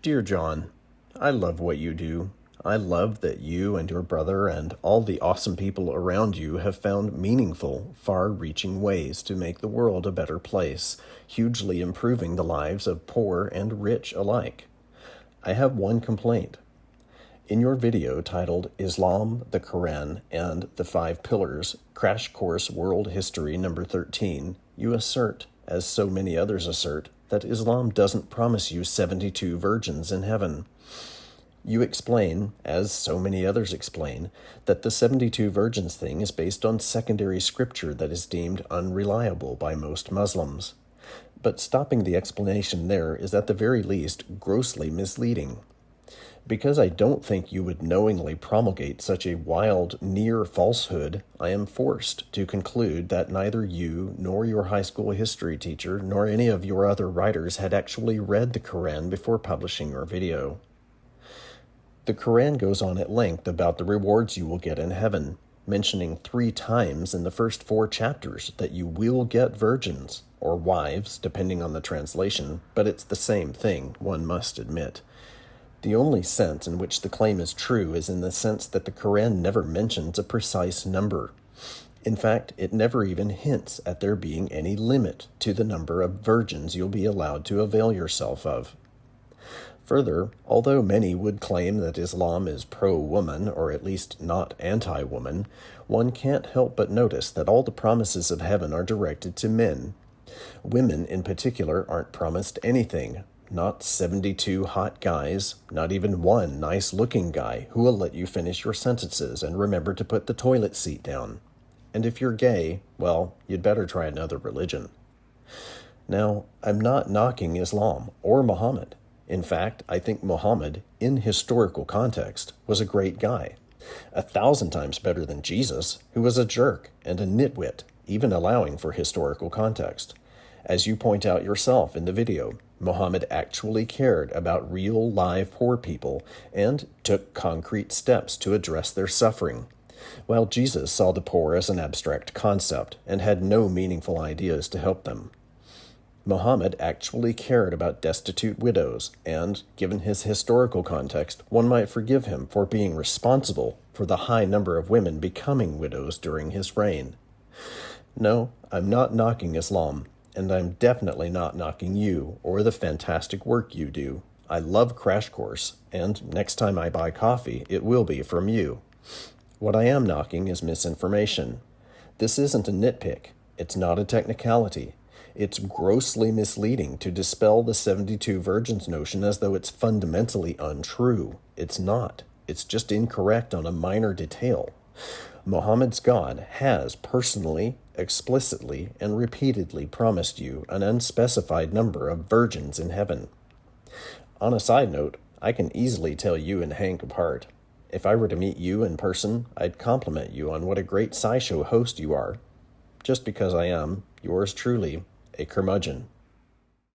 Dear John, I love what you do. I love that you and your brother and all the awesome people around you have found meaningful, far reaching ways to make the world a better place, hugely improving the lives of poor and rich alike. I have one complaint. In your video titled Islam, the Quran, and the Five Pillars Crash Course World History Number 13, you assert, as so many others assert, that Islam doesn't promise you 72 virgins in heaven. You explain, as so many others explain, that the 72 virgins thing is based on secondary scripture that is deemed unreliable by most Muslims. But stopping the explanation there is at the very least grossly misleading. Because I don't think you would knowingly promulgate such a wild, near falsehood, I am forced to conclude that neither you, nor your high school history teacher, nor any of your other writers had actually read the Koran before publishing your video. The Koran goes on at length about the rewards you will get in heaven, mentioning three times in the first four chapters that you will get virgins, or wives, depending on the translation, but it's the same thing, one must admit. The only sense in which the claim is true is in the sense that the Koran never mentions a precise number. In fact, it never even hints at there being any limit to the number of virgins you'll be allowed to avail yourself of. Further, although many would claim that Islam is pro woman, or at least not anti woman, one can't help but notice that all the promises of heaven are directed to men. Women, in particular, aren't promised anything. Not 72 hot guys, not even one nice looking guy who will let you finish your sentences and remember to put the toilet seat down. And if you're gay, well, you'd better try another religion. Now, I'm not knocking Islam or Muhammad. In fact, I think Muhammad, in historical context, was a great guy. A thousand times better than Jesus, who was a jerk and a nitwit, even allowing for historical context. As you point out yourself in the video, Muhammad actually cared about real live poor people and took concrete steps to address their suffering, while Jesus saw the poor as an abstract concept and had no meaningful ideas to help them. Muhammad actually cared about destitute widows, and, given his historical context, one might forgive him for being responsible for the high number of women becoming widows during his reign. No, I'm not knocking Islam, and I'm definitely not knocking you or the fantastic work you do. I love Crash Course, and next time I buy coffee, it will be from you. What I am knocking is misinformation. This isn't a nitpick. It's not a technicality. It's grossly misleading to dispel the 72 virgins notion as though it's fundamentally untrue. It's not. It's just incorrect on a minor detail. Muhammad's God has personally, explicitly, and repeatedly promised you an unspecified number of virgins in heaven. On a side note, I can easily tell you and Hank apart. If I were to meet you in person, I'd compliment you on what a great SciShow host you are. Just because I am, yours truly, a curmudgeon.